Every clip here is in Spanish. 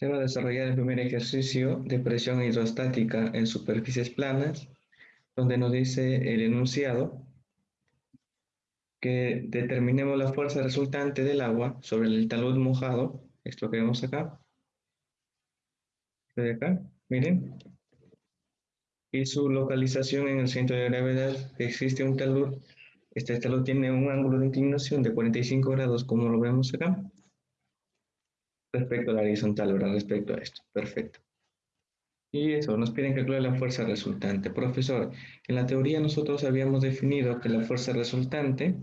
Se va a desarrollar el primer ejercicio de presión hidrostática en superficies planas, donde nos dice el enunciado que determinemos la fuerza resultante del agua sobre el talud mojado, esto que vemos acá, de acá, miren, y su localización en el centro de gravedad, existe un talud, este talud tiene un ángulo de inclinación de 45 grados, como lo vemos acá, respecto a la horizontal, ¿verdad? Respecto a esto. Perfecto. Y eso, nos piden calcular la fuerza resultante. Profesor, en la teoría nosotros habíamos definido que la fuerza resultante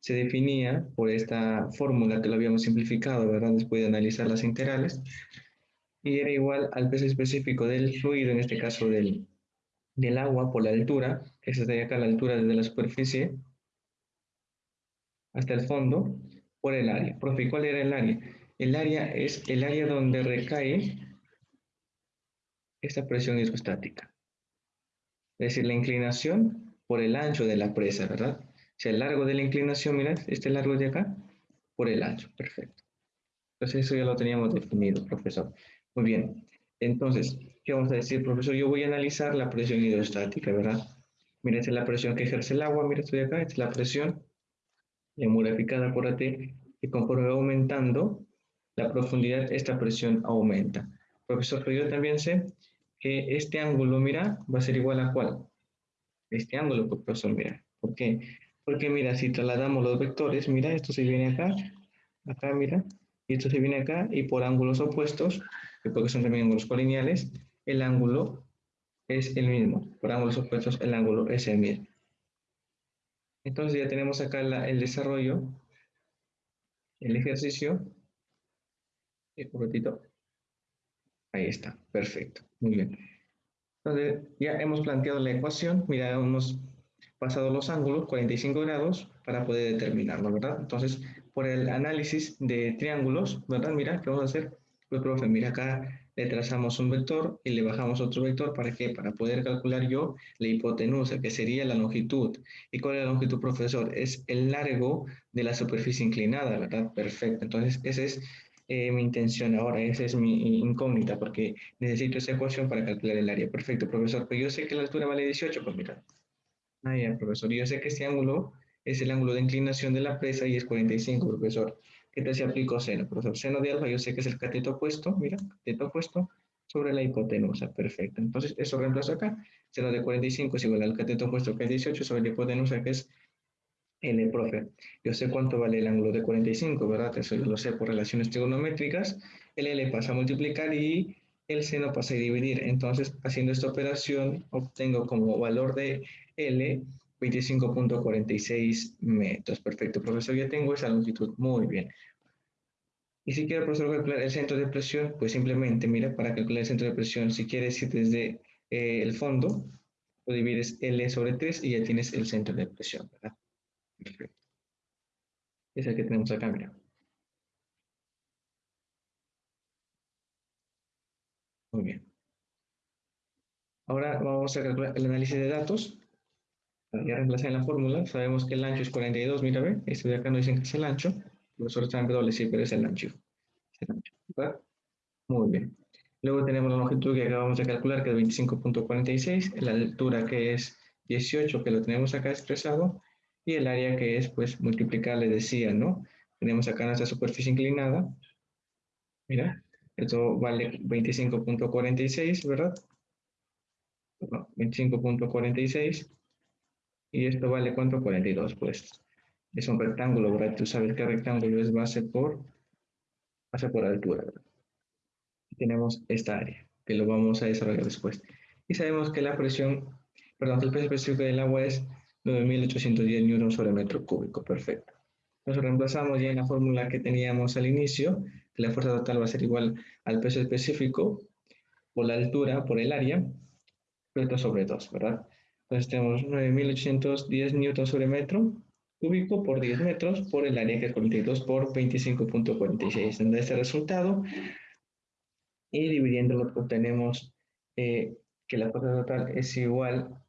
se definía por esta fórmula que lo habíamos simplificado, ¿verdad? Después de analizar las integrales. Y era igual al peso específico del fluido, en este caso del, del agua, por la altura, que es de acá la altura desde la superficie hasta el fondo, por el área. Profe, ¿cuál era el área? El área es el área donde recae esta presión hidrostática. Es decir, la inclinación por el ancho de la presa, ¿verdad? O sea, el largo de la inclinación, mira, este largo de acá, por el ancho, perfecto. Entonces eso ya lo teníamos definido, profesor. Muy bien. Entonces, ¿qué vamos a decir, profesor? Yo voy a analizar la presión hidrostática, ¿verdad? Mira, esta es la presión que ejerce el agua, mira, estoy acá, esta es la presión, modificada por AT, y conforme va aumentando, la profundidad, esta presión aumenta. Profesor, pero yo también sé que este ángulo, mira, va a ser igual a cuál? Este ángulo, profesor, mira. ¿Por qué? Porque mira, si trasladamos los vectores, mira, esto se viene acá, acá, mira, y esto se viene acá, y por ángulos opuestos, porque son también ángulos colineales, el ángulo es el mismo. Por ángulos opuestos, el ángulo es el mismo. Entonces ya tenemos acá el desarrollo, el ejercicio, un ratito. Ahí está, perfecto, muy bien. Entonces, ya hemos planteado la ecuación, mira, hemos pasado los ángulos, 45 grados, para poder determinarlo, ¿verdad? Entonces, por el análisis de triángulos, ¿verdad? Mira, ¿qué vamos a hacer? Pues, profe, mira acá, le trazamos un vector y le bajamos otro vector, ¿para qué? Para poder calcular yo la hipotenusa, que sería la longitud. ¿Y cuál es la longitud, profesor? Es el largo de la superficie inclinada, ¿verdad? Perfecto. Entonces, ese es eh, mi intención ahora, esa es mi incógnita, porque necesito esa ecuación para calcular el área. Perfecto, profesor, pero yo sé que la altura vale 18, pues mira. Ah, ya, profesor, yo sé que este ángulo es el ángulo de inclinación de la presa y es 45, profesor. ¿Qué tal si aplico seno? Profesor, seno de alfa yo sé que es el cateto opuesto, mira, cateto opuesto sobre la hipotenusa, perfecto. Entonces, eso reemplazo acá. Seno de 45 es igual al cateto opuesto que es 18 sobre la hipotenusa que es L, profe. Yo sé cuánto vale el ángulo de 45, ¿verdad? Eso yo lo sé por relaciones trigonométricas. El L pasa a multiplicar y el seno pasa a dividir. Entonces, haciendo esta operación, obtengo como valor de L 25.46 metros. Perfecto, profesor. Ya tengo esa longitud. Muy bien. Y si quiero, profesor, calcular el centro de presión, pues simplemente, mira, para calcular el centro de presión, si quieres ir desde eh, el fondo, lo divides L sobre 3 y ya tienes el centro de presión, ¿verdad? Perfecto. Es el que tenemos acá, mira. Muy bien. Ahora vamos a calcular el análisis de datos. Ya reemplacé en la fórmula. Sabemos que el ancho es 42, mira, ve. Este de acá no dicen que es el ancho. El profesor está en doble, sí, pero es el ancho. Es el ancho. Muy bien. Luego tenemos la longitud que acabamos de calcular, que es 25.46. La altura que es 18, que lo tenemos acá expresado y el área que es pues multiplicar, le decía, ¿no? Tenemos acá nuestra superficie inclinada. Mira, esto vale 25.46, ¿verdad? 25.46. Y esto vale cuánto? 42, pues. Es un rectángulo, ¿verdad? Tú sabes que rectángulo es base por, base por altura, ¿verdad? tenemos esta área, que lo vamos a desarrollar después. Y sabemos que la presión, perdón, el peso específico del agua es 9.810 newtons sobre metro cúbico, perfecto. Nos reemplazamos ya en la fórmula que teníamos al inicio, que la fuerza total va a ser igual al peso específico por la altura, por el área, esto sobre 2, ¿verdad? Entonces tenemos 9.810 newtons sobre metro cúbico por 10 metros por el área que es 42 por 25.46. Tendrá este resultado y dividiéndolo obtenemos eh, que la fuerza total es igual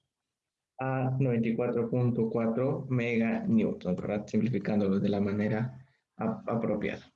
a 94.4 meganewtons, ¿verdad? Simplificándolo de la manera apropiada.